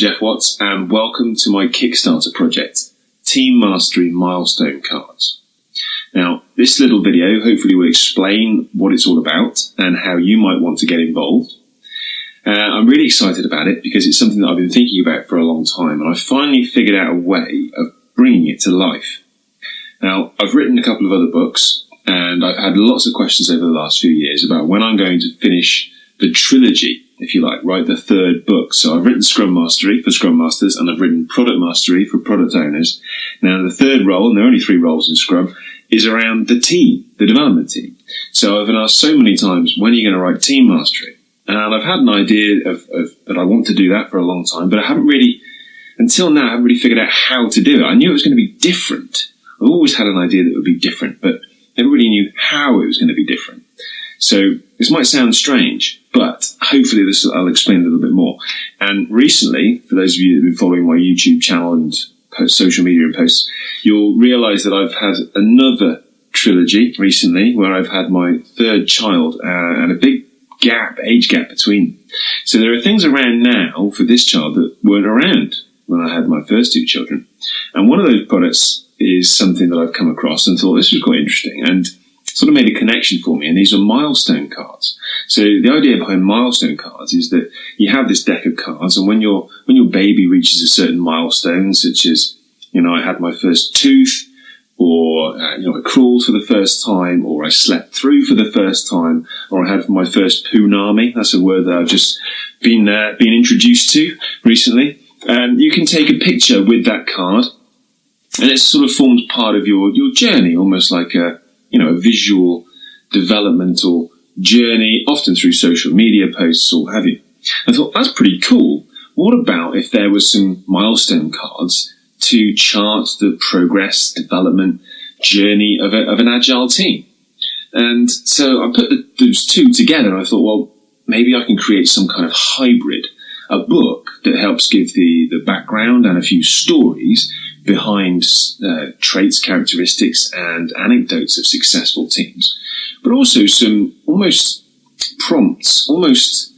Geoff Watts, and welcome to my Kickstarter project, Team Mastery Milestone Cards. Now, this little video hopefully will explain what it's all about and how you might want to get involved. Uh, I'm really excited about it because it's something that I've been thinking about for a long time, and I finally figured out a way of bringing it to life. Now, I've written a couple of other books, and I've had lots of questions over the last few years about when I'm going to finish the trilogy if you like, write the third book. So I've written Scrum Mastery for Scrum Masters and I've written Product Mastery for product owners. Now the third role, and there are only three roles in Scrum, is around the team, the development team. So I've been asked so many times, when are you going to write Team Mastery? And I've had an idea of, of that I want to do that for a long time, but I haven't really, until now, I haven't really figured out how to do it. I knew it was going to be different. I've always had an idea that it would be different, but really knew how it was going to be different. So this might sound strange, but hopefully this I'll explain a little bit more. And recently, for those of you that have been following my YouTube channel and post, social media and posts, you'll realise that I've had another trilogy recently where I've had my third child uh, and a big gap, age gap between. So there are things around now for this child that weren't around when I had my first two children. And one of those products is something that I've come across and thought this was quite interesting. And sort of made a connection for me, and these are milestone cards. So the idea behind milestone cards is that you have this deck of cards, and when your when your baby reaches a certain milestone, such as you know, I had my first tooth, or uh, you know, I crawled for the first time, or I slept through for the first time, or I had my first punami. That's a word that I've just been uh, been introduced to recently. And you can take a picture with that card, and it sort of forms part of your your journey, almost like a you know, a visual developmental journey, often through social media posts or have you. I thought that's pretty cool. What about if there was some milestone cards to chart the progress, development, journey of, a, of an agile team? And so I put the, those two together. And I thought, well, maybe I can create some kind of hybrid, a book that helps give the, the background and a few stories behind uh, traits, characteristics, and anecdotes of successful teams, but also some almost prompts, almost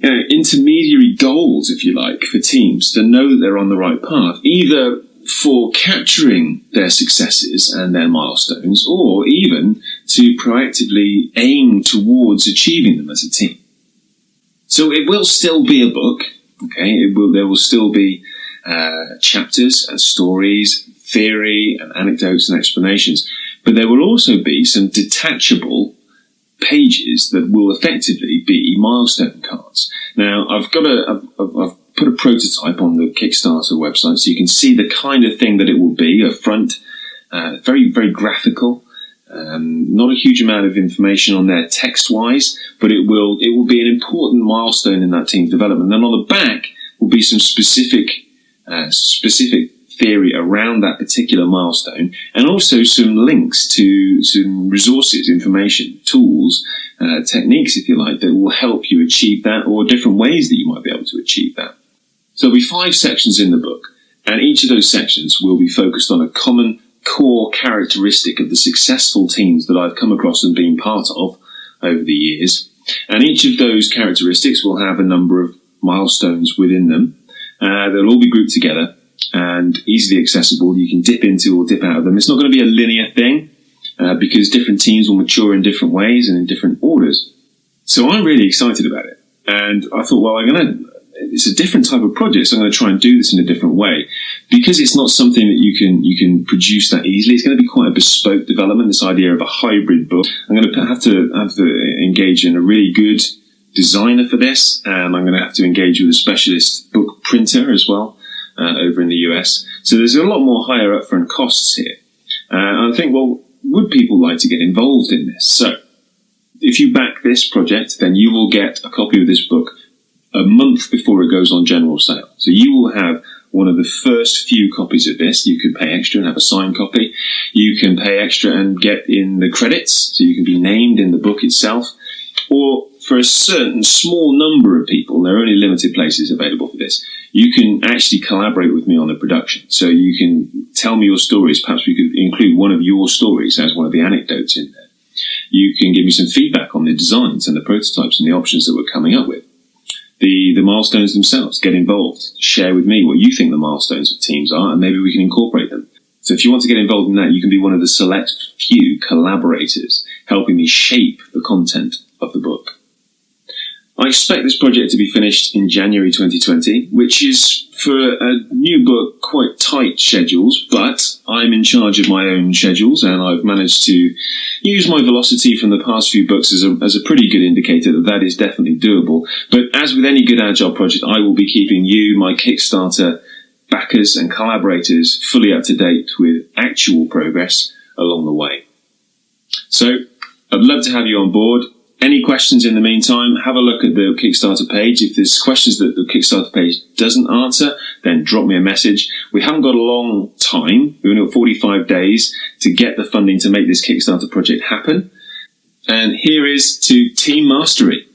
you know, intermediary goals, if you like, for teams to know that they're on the right path, either for capturing their successes and their milestones, or even to proactively aim towards achieving them as a team. So it will still be a book, okay? It will, there will still be uh, chapters and stories, theory and anecdotes and explanations. But there will also be some detachable pages that will effectively be milestone cards. Now, I've got a, I've, I've put a prototype on the Kickstarter website so you can see the kind of thing that it will be. A front, uh, very, very graphical. Um, not a huge amount of information on there text-wise, but it will it will be an important milestone in that team's development. Then on the back will be some specific uh, specific theory around that particular milestone, and also some links to some resources, information, tools, uh, techniques, if you like, that will help you achieve that, or different ways that you might be able to achieve that. So there'll be five sections in the book, and each of those sections will be focused on a common core characteristic of the successful teams that I've come across and been part of over the years. And each of those characteristics will have a number of milestones within them uh, they'll all be grouped together and easily accessible. You can dip into or dip out of them. It's not going to be a linear thing uh, because different teams will mature in different ways and in different orders. So I'm really excited about it. And I thought, well, I'm going to, it's a different type of project, so I'm going to try and do this in a different way. Because it's not something that you can, you can produce that easily, it's going to be quite a bespoke development, this idea of a hybrid book. I'm going to have to, have to engage in a really good designer for this, and I'm going to have to engage with a specialist book printer as well uh, over in the US. So there's a lot more higher upfront costs here. Uh, I think, well, would people like to get involved in this? So if you back this project, then you will get a copy of this book a month before it goes on general sale. So you will have one of the first few copies of this. You can pay extra and have a signed copy. You can pay extra and get in the credits, so you can be named in the book itself. Or for a certain small number of people, there are only limited places available for this, you can actually collaborate with me on the production. So you can tell me your stories. Perhaps we could include one of your stories as one of the anecdotes in there. You can give me some feedback on the designs and the prototypes and the options that we're coming up with. the, the milestones themselves. Get involved. Share with me what you think the milestones of teams are, and maybe we can incorporate them. So if you want to get involved in that, you can be one of the select few collaborators helping me shape the content of the book. I expect this project to be finished in January 2020, which is for a new book quite tight schedules, but I'm in charge of my own schedules and I've managed to use my velocity from the past few books as a, as a pretty good indicator that that is definitely doable. But as with any good agile project, I will be keeping you, my Kickstarter backers and collaborators fully up to date with actual progress along the way. So I'd love to have you on board. Any questions in the meantime, have a look at the Kickstarter page. If there's questions that the Kickstarter page doesn't answer, then drop me a message. We haven't got a long time. We've only got 45 days to get the funding to make this Kickstarter project happen. And here is to Team Mastery.